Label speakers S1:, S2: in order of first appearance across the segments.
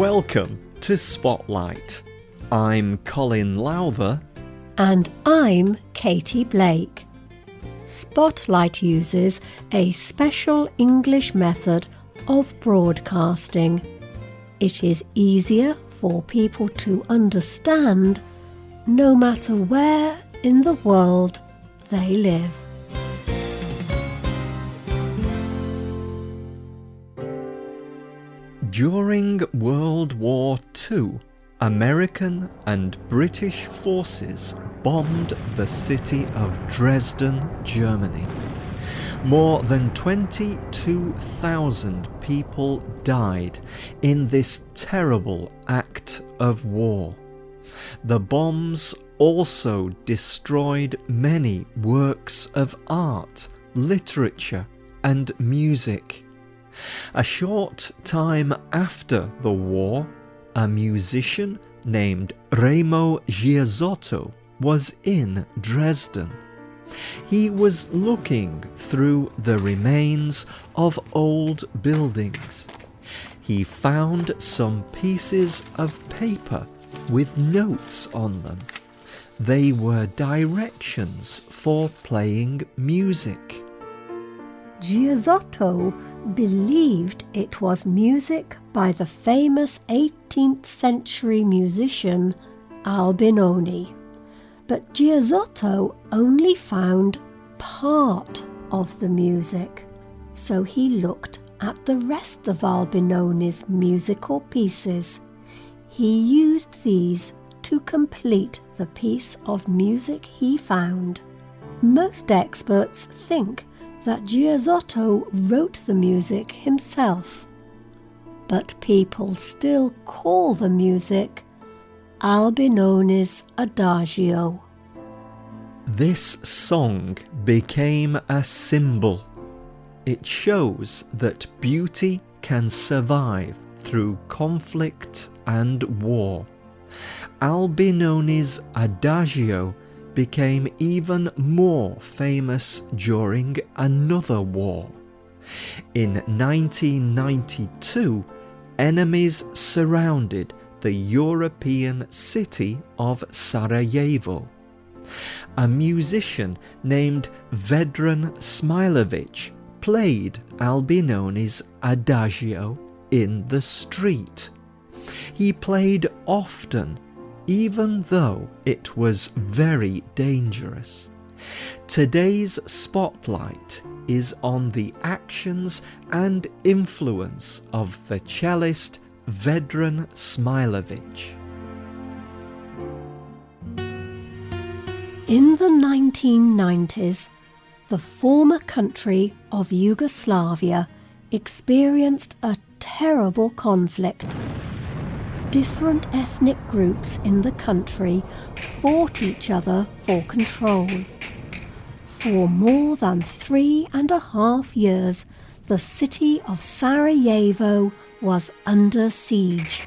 S1: Welcome to Spotlight. I'm Colin Lowther.
S2: And I'm Katie Blake. Spotlight uses a special English method of broadcasting. It is easier for people to understand no matter where in the world they live.
S1: During World War II, American and British forces bombed the city of Dresden, Germany. More than 22,000 people died in this terrible act of war. The bombs also destroyed many works of art, literature, and music. A short time after the war, a musician named Remo Giazotto was in Dresden. He was looking through the remains of old buildings. He found some pieces of paper with notes on them. They were directions for playing music.
S2: Giazotto believed it was music by the famous 18th century musician Albinoni. But Giazotto only found part of the music, so he looked at the rest of Albinoni's musical pieces. He used these to complete the piece of music he found. Most experts think that Giazotto wrote the music himself, but people still call the music Albinoni's Adagio.
S1: This song became a symbol. It shows that beauty can survive through conflict and war. Albinoni's Adagio became even more famous during another war. In 1992, enemies surrounded the European city of Sarajevo. A musician named Vedran Smailovic played Albinoni's Adagio in the street. He played often even though it was very dangerous. Today's spotlight is on the actions and influence of the cellist Vedran Smailovic.
S2: In the 1990s, the former country of Yugoslavia experienced a terrible conflict different ethnic groups in the country fought each other for control. For more than three and a half years, the city of Sarajevo was under siege.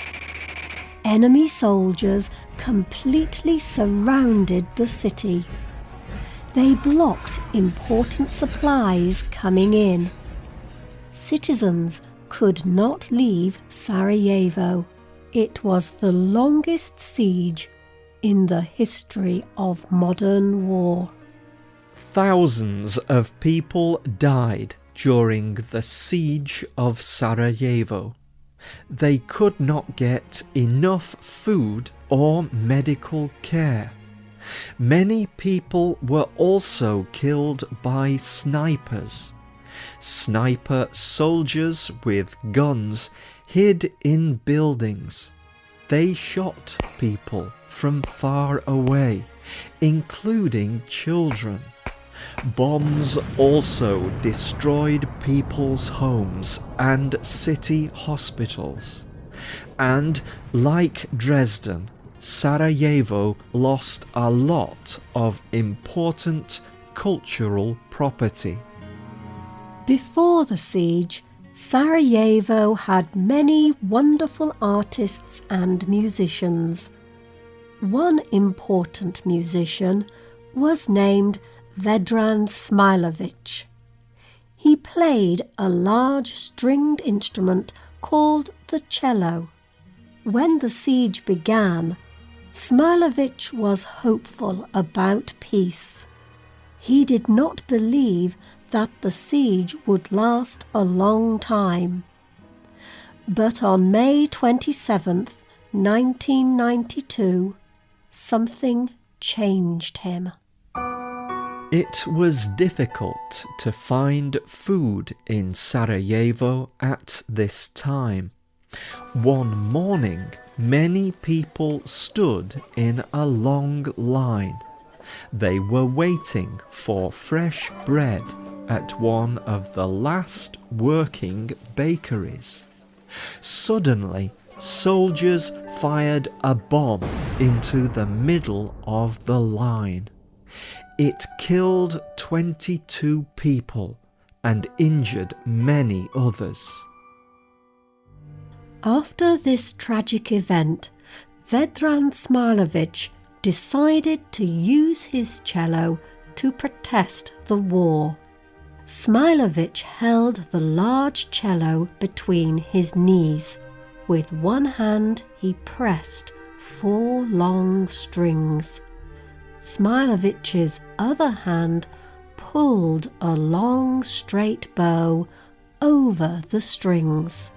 S2: Enemy soldiers completely surrounded the city. They blocked important supplies coming in. Citizens could not leave Sarajevo. It was the longest siege in the history of modern war.
S1: Thousands of people died during the siege of Sarajevo. They could not get enough food or medical care. Many people were also killed by snipers. Sniper soldiers with guns hid in buildings. They shot people from far away, including children. Bombs also destroyed people's homes and city hospitals. And, like Dresden, Sarajevo lost a lot of important cultural property.
S2: Before the siege, Sarajevo had many wonderful artists and musicians. One important musician was named Vedran Smailovic. He played a large stringed instrument called the cello. When the siege began, Smailovic was hopeful about peace. He did not believe that the siege would last a long time. But on May 27th, 1992, something changed him.
S1: It was difficult to find food in Sarajevo at this time. One morning, many people stood in a long line. They were waiting for fresh bread at one of the last working bakeries. Suddenly, soldiers fired a bomb into the middle of the line. It killed 22 people and injured many others.
S2: After this tragic event, Vedran Smailovic decided to use his cello to protest the war. Smailovic held the large cello between his knees. With one hand, he pressed four long strings. Smailovic's other hand pulled a long straight bow over the strings.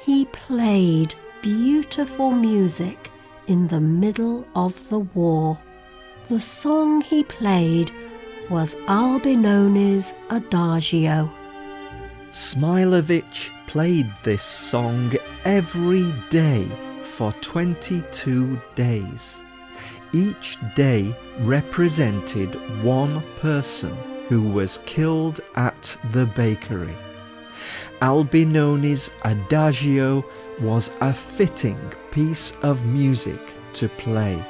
S2: He played beautiful music in the middle of the war. The song he played was Albinoni's Adagio.
S1: Smailovic played this song every day for 22 days. Each day represented one person who was killed at the bakery. Albinoni's Adagio was a fitting piece of music to play.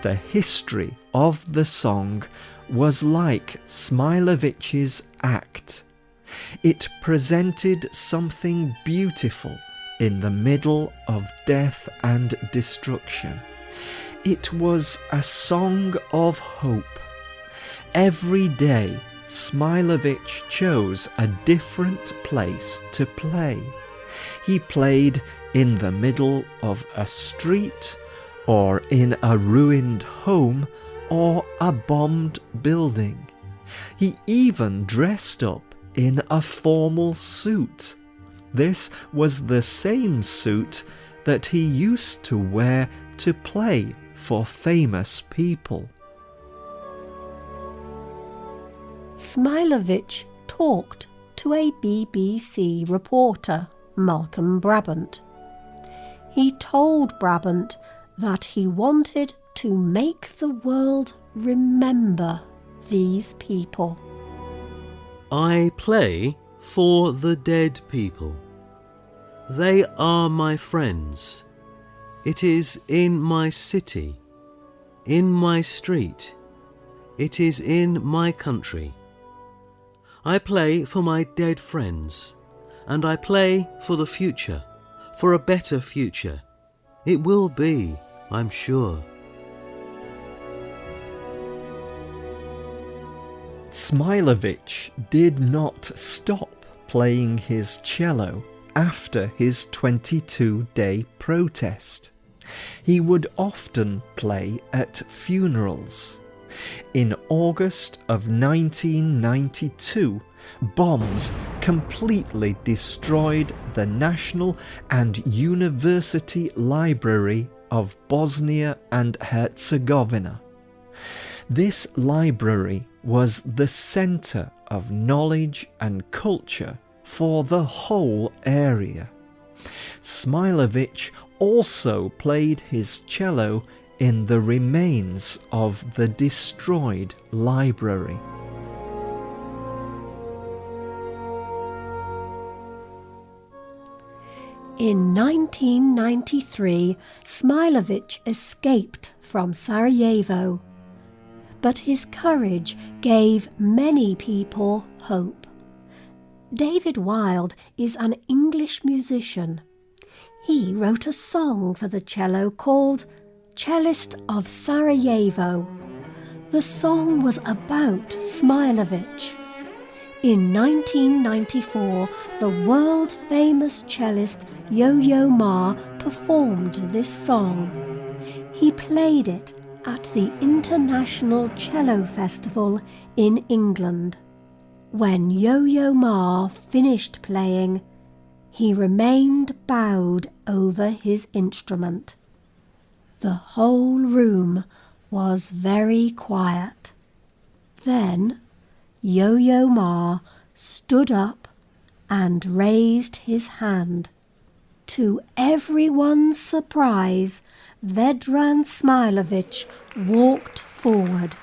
S1: The history of the song was like Smailovic's act. It presented something beautiful in the middle of death and destruction. It was a song of hope. Every day, Smailovic chose a different place to play. He played in the middle of a street, or in a ruined home, or a bombed building. He even dressed up in a formal suit. This was the same suit that he used to wear to play for famous people.
S2: Smailovic talked to a BBC reporter, Malcolm Brabant. He told Brabant that he wanted to make the world remember these people.
S3: I play for the dead people. They are my friends. It is in my city, in my street, it is in my country. I play for my dead friends, and I play for the future, for a better future. It will be, I'm sure.
S1: Smailovic did not stop playing his cello after his 22 day protest. He would often play at funerals. In August of 1992, bombs completely destroyed the National and University Library of Bosnia and Herzegovina. This library was the centre of knowledge and culture for the whole area. Smailovic also played his cello in the remains of the destroyed library.
S2: In 1993, Smailovic escaped from Sarajevo, but his courage gave many people hope. David Wilde is an English musician. He wrote a song for the cello called Cellist of Sarajevo. The song was about Smailovic. In 1994, the world famous cellist Yo Yo Ma performed this song. He played it at the International Cello Festival in England. When Yo Yo Ma finished playing, he remained bowed over his instrument. The whole room was very quiet. Then Yo Yo Ma stood up and raised his hand. To everyone's surprise, Vedran Smailovic walked forward.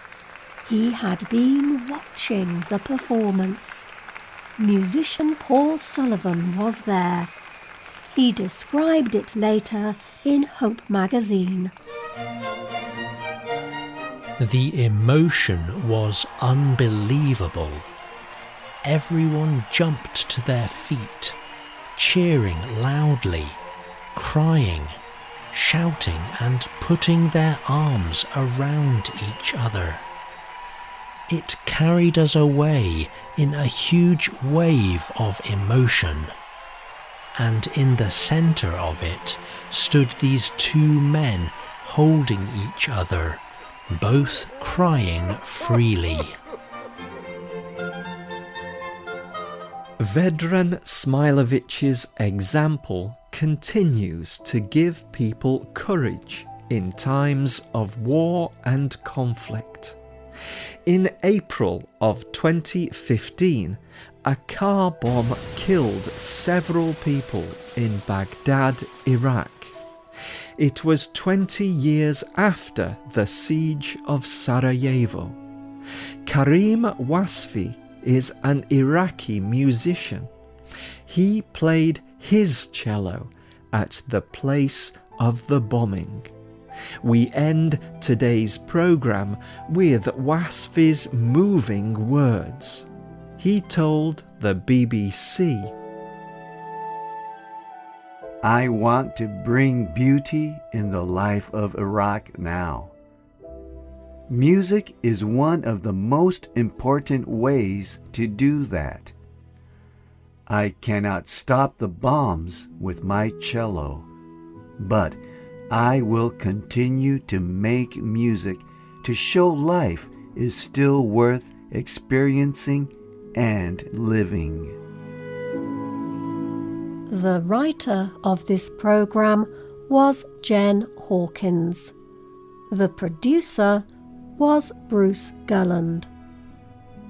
S2: He had been watching the performance. Musician Paul Sullivan was there. He described it later in Hope magazine.
S4: The emotion was unbelievable. Everyone jumped to their feet, cheering loudly, crying, shouting, and putting their arms around each other. It carried us away in a huge wave of emotion. And in the centre of it stood these two men holding each other both crying freely.
S1: Vedran Smailovic's example continues to give people courage in times of war and conflict. In April of 2015, a car bomb killed several people in Baghdad, Iraq. It was 20 years after the siege of Sarajevo. Karim Wasfi is an Iraqi musician. He played his cello at the place of the bombing. We end today's programme with Wasfi's moving words. He told the BBC
S5: I want to bring beauty in the life of Iraq now. Music is one of the most important ways to do that. I cannot stop the bombs with my cello, but I will continue to make music to show life is still worth experiencing and living.
S2: The writer of this programme was Jen Hawkins. The producer was Bruce Gulland.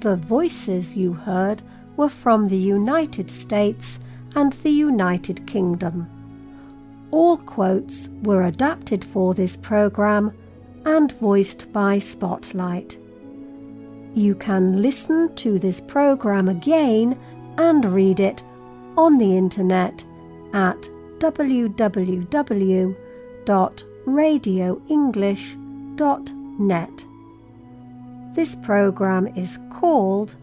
S2: The voices you heard were from the United States and the United Kingdom. All quotes were adapted for this programme and voiced by Spotlight. You can listen to this programme again and read it on the internet at www.radioenglish.net. This program is called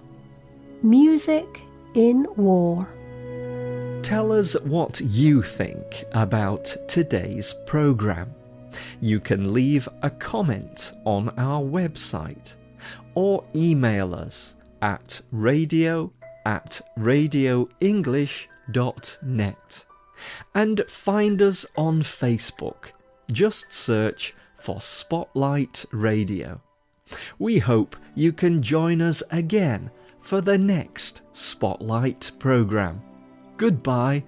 S2: Music in War.
S1: Tell us what you think about today's program. You can leave a comment on our website or email us at radio at radioenglish.net and find us on Facebook. Just search for Spotlight Radio. We hope you can join us again for the next Spotlight programme. Goodbye.